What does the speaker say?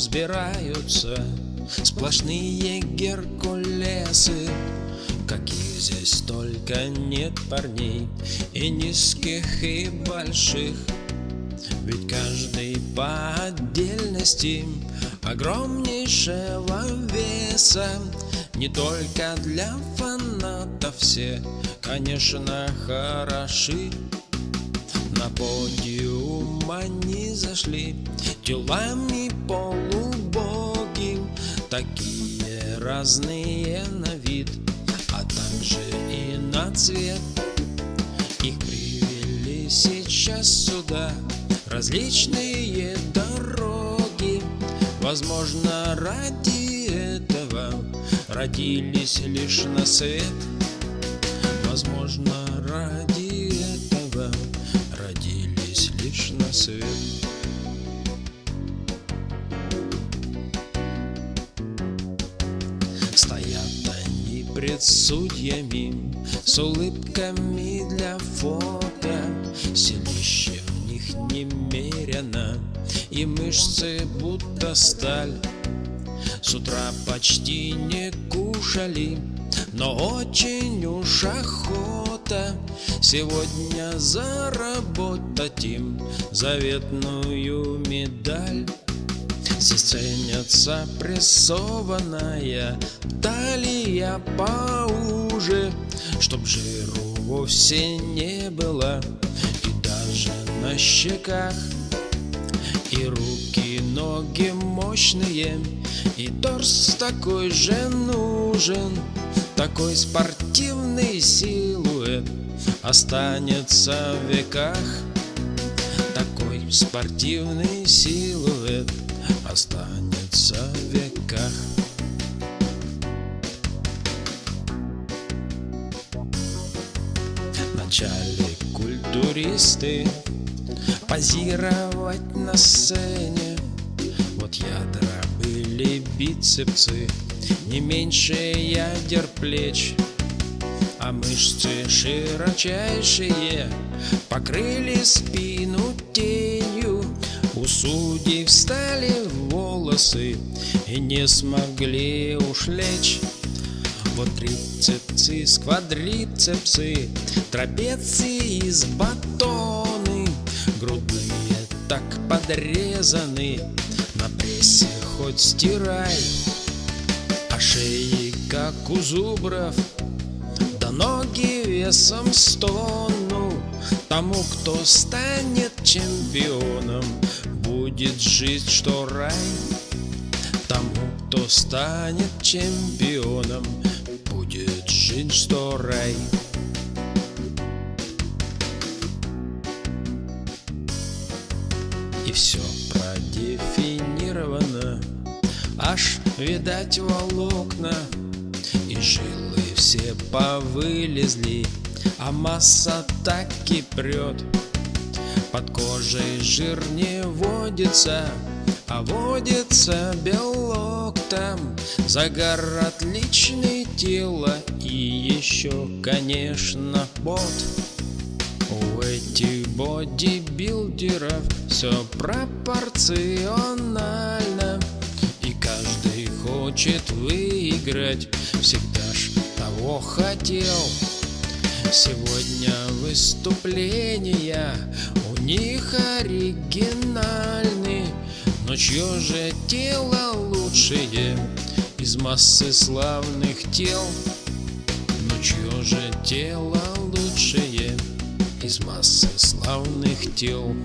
взбираются Сплошные геркулесы. Каких здесь только нет парней И низких, и больших. Ведь каждый по отдельности Огромнейшего веса. Не только для фанатов все Конечно, хороши на подиум они зашли Телами полубоги Такие разные на вид А также и на цвет Их привели сейчас сюда Различные дороги. Возможно, ради этого Родились лишь на свет. Возможно, ради лишь на свет. Стоят они пред судьями С улыбками для фото. Селище в них немерено И мышцы будто сталь. С утра почти не кушали Но очень уж охота Сегодня заработать им Заветную медаль. Здесь ценится прессованная талия поуже, Чтоб жиру вовсе не было. И даже на щеках. И руки, ноги мощные, и торс такой же нужен, Такой спортивный силуэт останется в веках. Такой спортивный силуэт останется в веках. Вначале культуристы позировать на сцене. Вот ядра были бицепсы, не меньше ядер плеч, мышцы широчайшие покрыли спину тенью. У судей встали волосы и не смогли уж лечь. Вот трицепсы, сквадрицепсы, трапеции из батоны, грудные так подрезаны, на прессе хоть стирай, а шеи как у зубров, ноги весом стону. Тому, кто станет чемпионом, будет жить, что рай. Тому, кто станет чемпионом, будет жить, что рай. И все продефинировано, аж видать волокна, жилы все повылезли, а масса так и прет. Под кожей жир не водится, а водится белок там. Загар отличный тело и еще, конечно, пот. У этих бодибилдеров все пропорционально хочет выиграть, всегда ж того хотел Сегодня выступления у них оригинальны Но чье же тело лучшее из массы славных тел? Но чье же тело лучшее из массы славных тел?